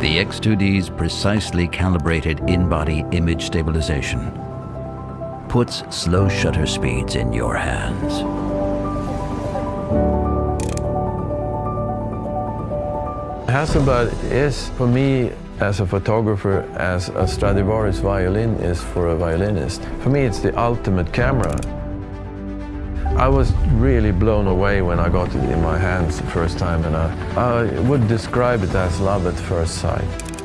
The X2D's precisely calibrated in-body image stabilization puts slow shutter speeds in your hands. Hasselblad is, for me, as a photographer, as a Stradivarius violin is for a violinist. For me, it's the ultimate camera. I was really blown away when I got it in my hands the first time, and I, I would describe it as love at first sight.